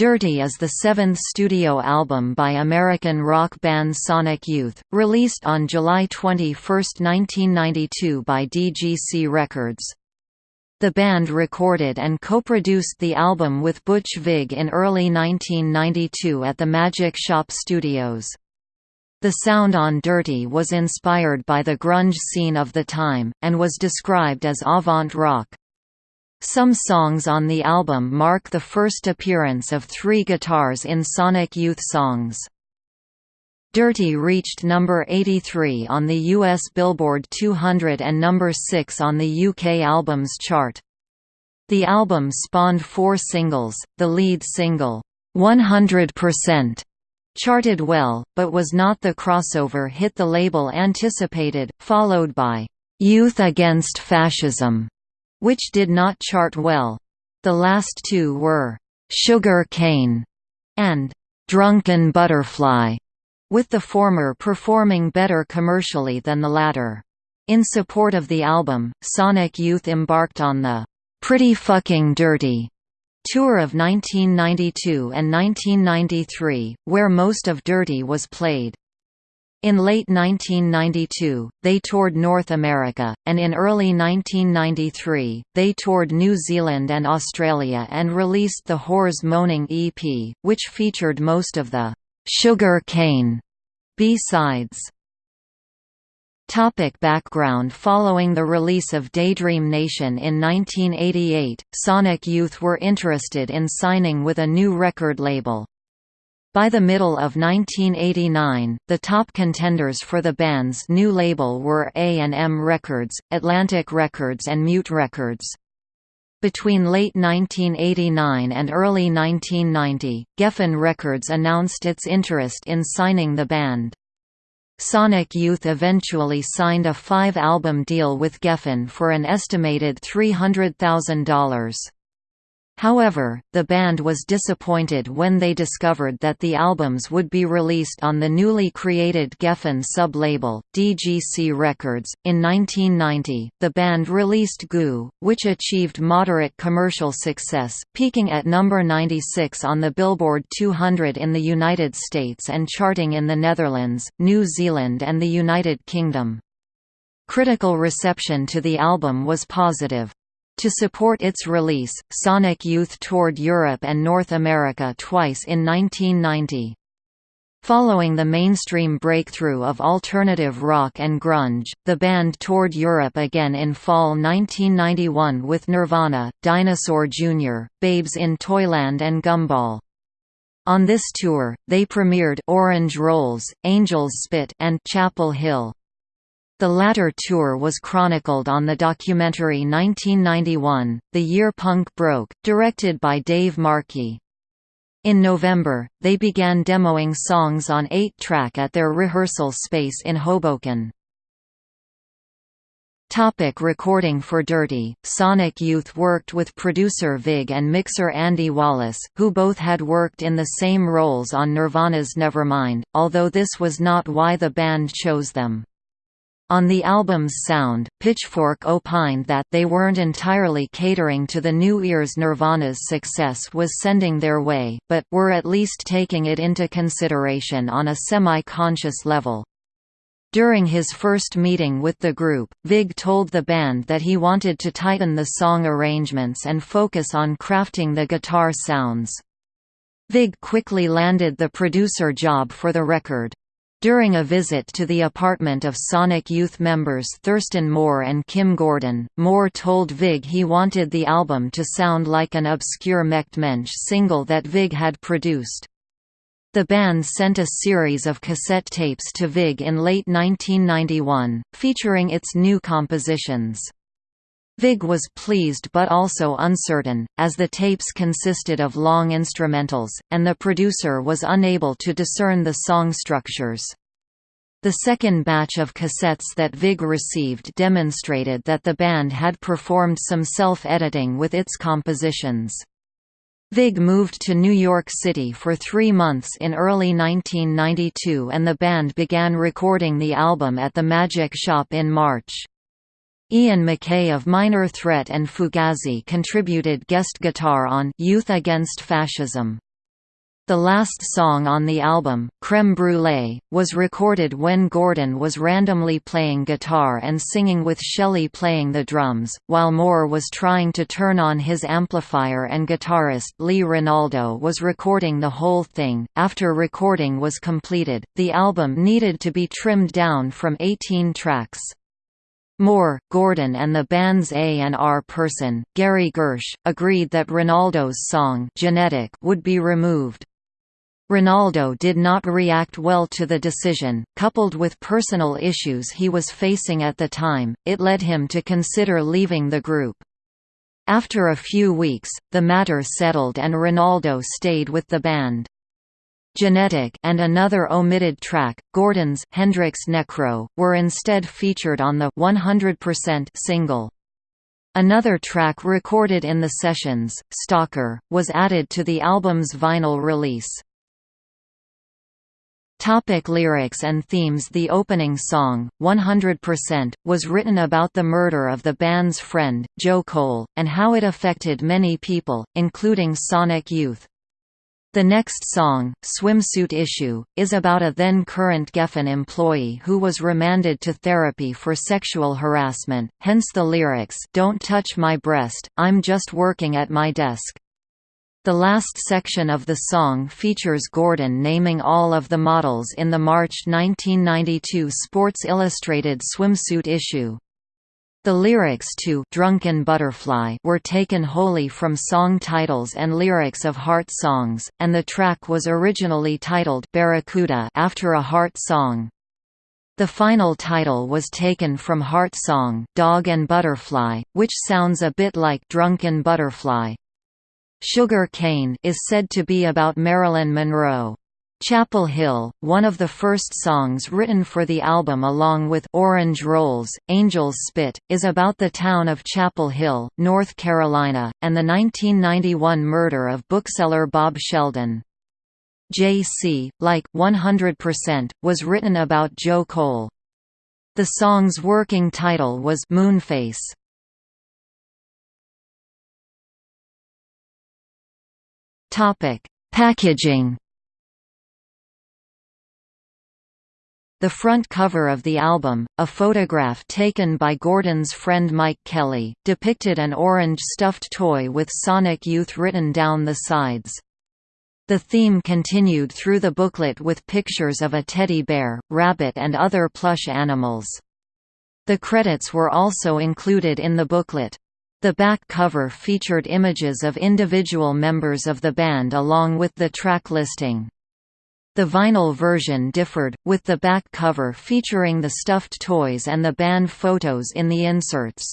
Dirty is the seventh studio album by American rock band Sonic Youth, released on July 21, 1992 by DGC Records. The band recorded and co-produced the album with Butch Vig in early 1992 at the Magic Shop Studios. The sound on Dirty was inspired by the grunge scene of the time, and was described as avant rock. Some songs on the album mark the first appearance of three guitars in Sonic Youth songs. Dirty reached number 83 on the US Billboard 200 and number 6 on the UK Albums chart. The album spawned four singles, the lead single, 100%, charted well, but was not the crossover hit the label anticipated, followed by, "'Youth Against Fascism' which did not chart well. The last two were, "'Sugar Cane' and "'Drunken Butterfly', with the former performing better commercially than the latter. In support of the album, Sonic Youth embarked on the "'Pretty Fucking Dirty' tour of 1992 and 1993, where most of Dirty was played. In late 1992, they toured North America, and in early 1993, they toured New Zealand and Australia and released the Whores Moaning EP, which featured most of the «Sugar Cane» B-sides. Topic background Following the release of Daydream Nation in 1988, Sonic Youth were interested in signing with a new record label. By the middle of 1989, the top contenders for the band's new label were A&M Records, Atlantic Records and Mute Records. Between late 1989 and early 1990, Geffen Records announced its interest in signing the band. Sonic Youth eventually signed a five-album deal with Geffen for an estimated $300,000. However, the band was disappointed when they discovered that the albums would be released on the newly created Geffen sub-label, DGC Records. In 1990, the band released Goo, which achieved moderate commercial success, peaking at number 96 on the Billboard 200 in the United States and charting in the Netherlands, New Zealand and the United Kingdom. Critical reception to the album was positive. To support its release, Sonic Youth toured Europe and North America twice in 1990. Following the mainstream breakthrough of alternative rock and grunge, the band toured Europe again in fall 1991 with Nirvana, Dinosaur Jr., Babes in Toyland and Gumball. On this tour, they premiered Orange Rolls, Angel's Spit and Chapel Hill. The latter tour was chronicled on the documentary 1991, The Year Punk Broke, directed by Dave Markey. In November, they began demoing songs on 8-track at their rehearsal space in Hoboken. Topic recording for Dirty, Sonic Youth worked with producer Vig and mixer Andy Wallace, who both had worked in the same roles on Nirvana's Nevermind, although this was not why the band chose them. On the album's sound, Pitchfork opined that they weren't entirely catering to the new ears Nirvana's success was sending their way, but were at least taking it into consideration on a semi-conscious level. During his first meeting with the group, Vig told the band that he wanted to tighten the song arrangements and focus on crafting the guitar sounds. Vig quickly landed the producer job for the record. During a visit to the apartment of Sonic Youth members Thurston Moore and Kim Gordon, Moore told Vig he wanted the album to sound like an obscure Mecht Mensch single that Vig had produced. The band sent a series of cassette tapes to Vig in late 1991, featuring its new compositions. Vig was pleased but also uncertain, as the tapes consisted of long instrumentals, and the producer was unable to discern the song structures. The second batch of cassettes that Vig received demonstrated that the band had performed some self-editing with its compositions. Vig moved to New York City for three months in early 1992 and the band began recording the album at the Magic Shop in March. Ian MacKaye of Minor Threat and Fugazi contributed guest guitar on Youth Against Fascism. The last song on the album, Creme Brulee, was recorded when Gordon was randomly playing guitar and singing with Shelley playing the drums, while Moore was trying to turn on his amplifier and guitarist Lee Ranaldo was recording the whole thing. After recording was completed, the album needed to be trimmed down from 18 tracks. Moore, Gordon and the band's A&R person, Gary Gersh, agreed that Ranaldo's song Genetic would be removed. Ranaldo did not react well to the decision, coupled with personal issues he was facing at the time, it led him to consider leaving the group. After a few weeks, the matter settled and Ranaldo stayed with the band. Genetic and another omitted track, Gordon's Hendrix Necro, were instead featured on the 100% single. Another track recorded in the sessions, Stalker, was added to the album's vinyl release. Topic lyrics and themes The opening song, 100%, was written about the murder of the band's friend, Joe Cole, and how it affected many people, including Sonic Youth. The next song, Swimsuit Issue, is about a then-current Geffen employee who was remanded to therapy for sexual harassment, hence the lyrics, Don't touch my breast, I'm just working at my desk. The last section of the song features Gordon naming all of the models in the March 1992 Sports Illustrated swimsuit issue. The lyrics to Drunken Butterfly were taken wholly from song titles and lyrics of Heart songs, and the track was originally titled Barracuda after a Heart song. The final title was taken from Heart song Dog and Butterfly, which sounds a bit like Drunken Butterfly. Sugar Cane is said to be about Marilyn Monroe. Chapel Hill, one of the first songs written for the album along with Orange Rolls, Angels Spit, is about the town of Chapel Hill, North Carolina, and the 1991 murder of bookseller Bob Sheldon. J.C., like 100%, was written about Joe Cole. The song's working title was Moonface. Topic: Packaging. The front cover of the album, a photograph taken by Gordon's friend Mike Kelley, depicted an orange stuffed toy with Sonic Youth written down the sides. The theme continued through the booklet with pictures of a teddy bear, rabbit and other plush animals. The credits were also included in the booklet. The back cover featured images of individual members of the band along with the track listing. The vinyl version differed, with the back cover featuring the stuffed toys and the band photos in the inserts.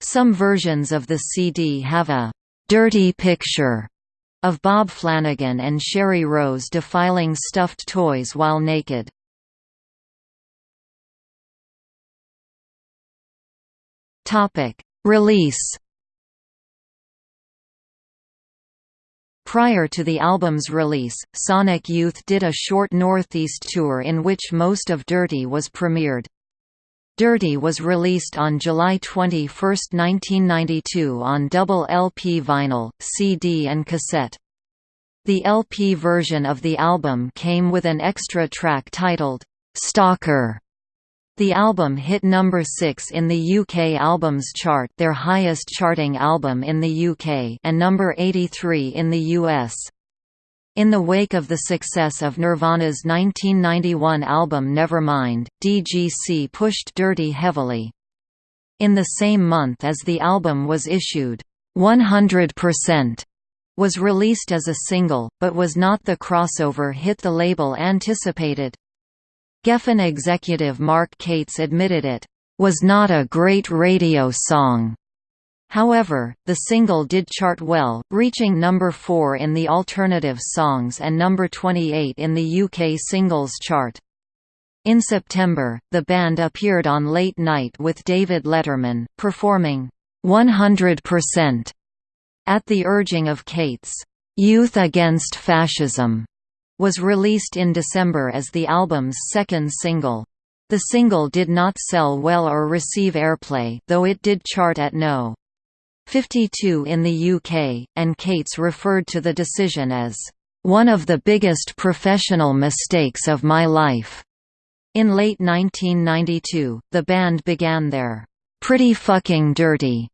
Some versions of the CD have a «dirty picture» of Bob Flanagan and Sheree Rose defiling stuffed toys while naked. Topic Release Prior to the album's release, Sonic Youth did a short Northeast tour in which most of Dirty was premiered. Dirty was released on July 21, 1992 on double LP vinyl, CD and cassette. The LP version of the album came with an extra track titled, "'Stalker' The album hit number 6 in the UK Albums Chart their highest charting album in the UK and number 83 in the US. In the wake of the success of Nirvana's 1991 album Nevermind, DGC pushed Dirty heavily. In the same month as the album was issued, 100% was released as a single, but was not the crossover hit the label anticipated. Geffen executive Mark Cates admitted it was not a great radio song. However, the single did chart well, reaching number 4 in the alternative songs and number 28 in the UK singles chart. In September, the band appeared on Late Night with David Letterman, performing 100% at the urging of Cates' Youth Against Fascism was released in December as the album's second single. The single did not sell well or receive airplay though it did chart at no. 52 in the UK, and Cates referred to the decision as one of the biggest professional mistakes of my life." In late 1992, the band began their Pretty Fucking Dirty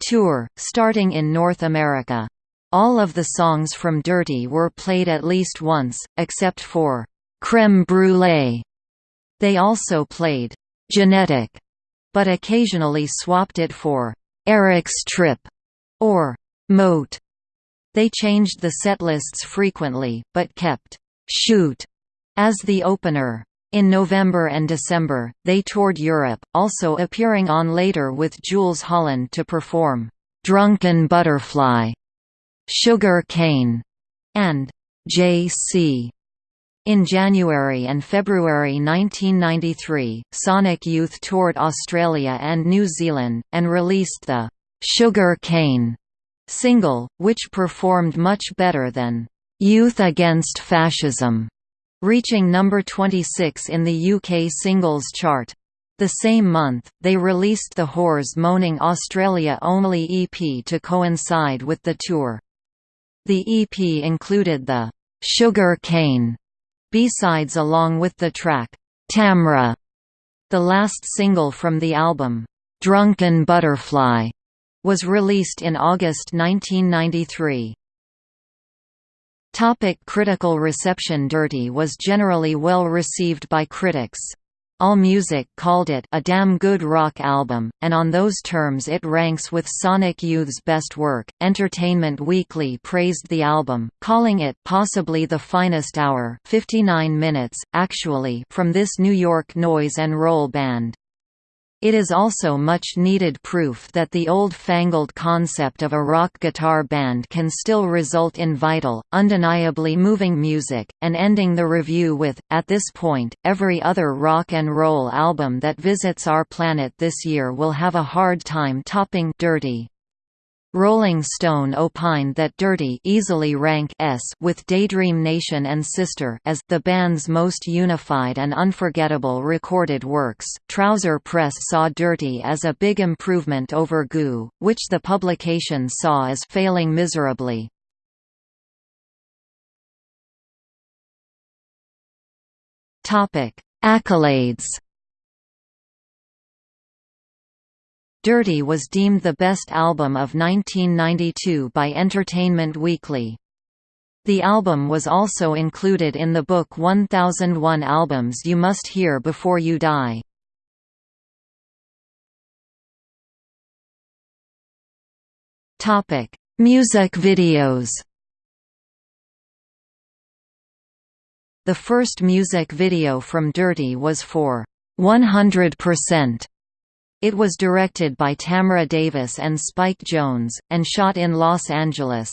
tour, starting in North America. All of the songs from Dirty were played at least once, except for Creme Brulee. They also played Genetic, but occasionally swapped it for Eric's Trip or Moat. They changed the setlists frequently, but kept Shoot as the opener. In November and December, they toured Europe, also appearing on Later with Jools Holland to perform Drunken Butterfly, Sugar Cane, and J.C. In January and February 1993, Sonic Youth toured Australia and New Zealand, and released the "'Sugar Cane' single, which performed much better than "'Youth Against Fascism' reaching number 26 in the UK singles chart. The same month, they released the Whores Moaning Australia-only EP to coincide with the tour. The EP included the "'Sugar Cane' B-sides along with the track, Tamra, the last single from the album, Drunken Butterfly, was released in August 1993. Topic critical reception Dirty was generally well received by critics. AllMusic called it a damn good rock album, and on those terms it ranks with Sonic Youth's best work. Entertainment Weekly praised the album, calling it possibly the finest hour 59 minutes, actually from this New York noise and roll band. It is also much needed proof that the old-fangled concept of a rock guitar band can still result in vital, undeniably moving music, and ending the review with, at this point, every other rock and roll album that visits our planet this year will have a hard time topping Dirty. Rolling Stone opined that Dirty easily rank S with Daydream Nation and Sister as the band's most unified and unforgettable recorded works. Trouser Press saw Dirty as a big improvement over Goo, which the publication saw as failing miserably. Topic: Accolades Dirty was deemed the best album of 1992 by Entertainment Weekly. The album was also included in the book 1001 Albums You Must Hear Before You Die. Topic: Music videos The first music video from Dirty was for 100%, it was directed by Tamra Davis and Spike Jonze, and shot in Los Angeles.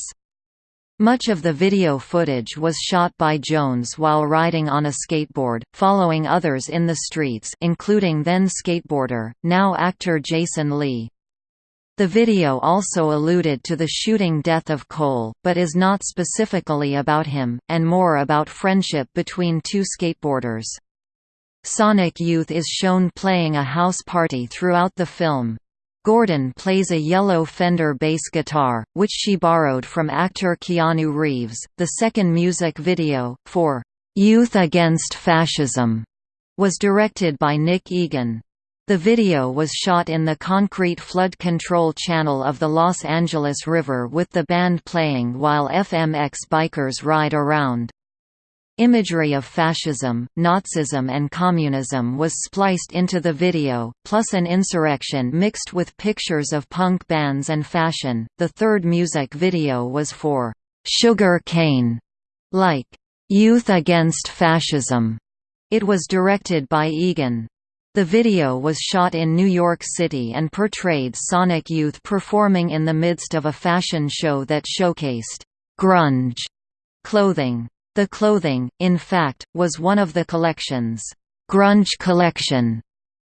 Much of the video footage was shot by Jonze while riding on a skateboard, following others in the streets including then skateboarder, now actor Jason Lee. The video also alluded to the shooting death of Cole, but is not specifically about him, and more about friendship between two skateboarders. Sonic Youth is shown playing a house party throughout the film. Gordon plays a yellow Fender bass guitar, which she borrowed from actor Keanu Reeves. The second music video, for Youth Against Fascism, was directed by Nick Egan. The video was shot in the concrete flood control channel of the Los Angeles River with the band playing while FMX bikers ride around. Imagery of fascism, Nazism and communism was spliced into the video, plus an insurrection mixed with pictures of punk bands and fashion. The third music video was for Sugar Cane, like Youth Against Fascism. It was directed by Egan. The video was shot in New York City and portrayed Sonic Youth performing in the midst of a fashion show that showcased grunge clothing. The clothing, in fact, was one of the collection's grunge collection,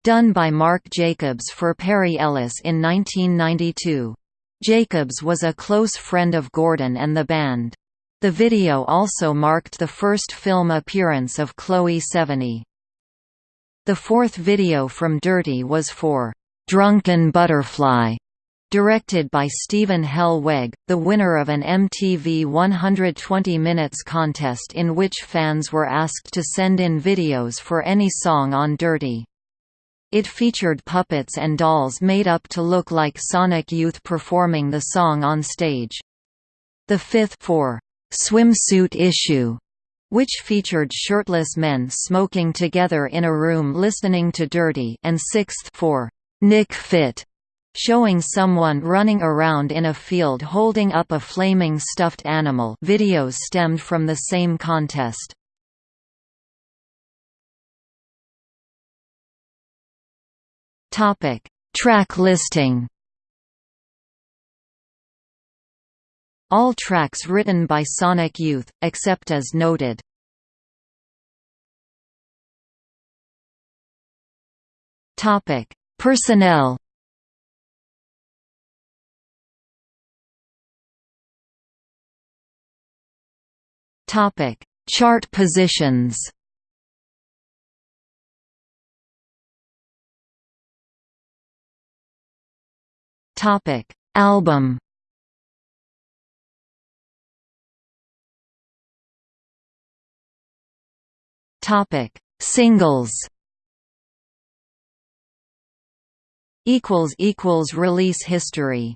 done by Marc Jacobs for Perry Ellis in 1992. Jacobs was a close friend of Gordon and the band. The video also marked the first film appearance of Chloe Sevigny. The fourth video from Dirty was for "'Drunken Butterfly' Directed by Stephen Hellweg, the winner of an MTV 120 Minutes contest in which fans were asked to send in videos for any song on Dirty. It featured puppets and dolls made up to look like Sonic Youth performing the song on stage. The fifth for swimsuit issue which featured shirtless men smoking together in a room listening to Dirty and sixth for Nic Fit showing someone running around in a field holding up a flaming stuffed animal videos stemmed from the same contest. Track listing All tracks written by Sonic Youth, except as noted. Personnel Topic: Chart positions. Topic: Album. Topic: Singles. Equals equals release history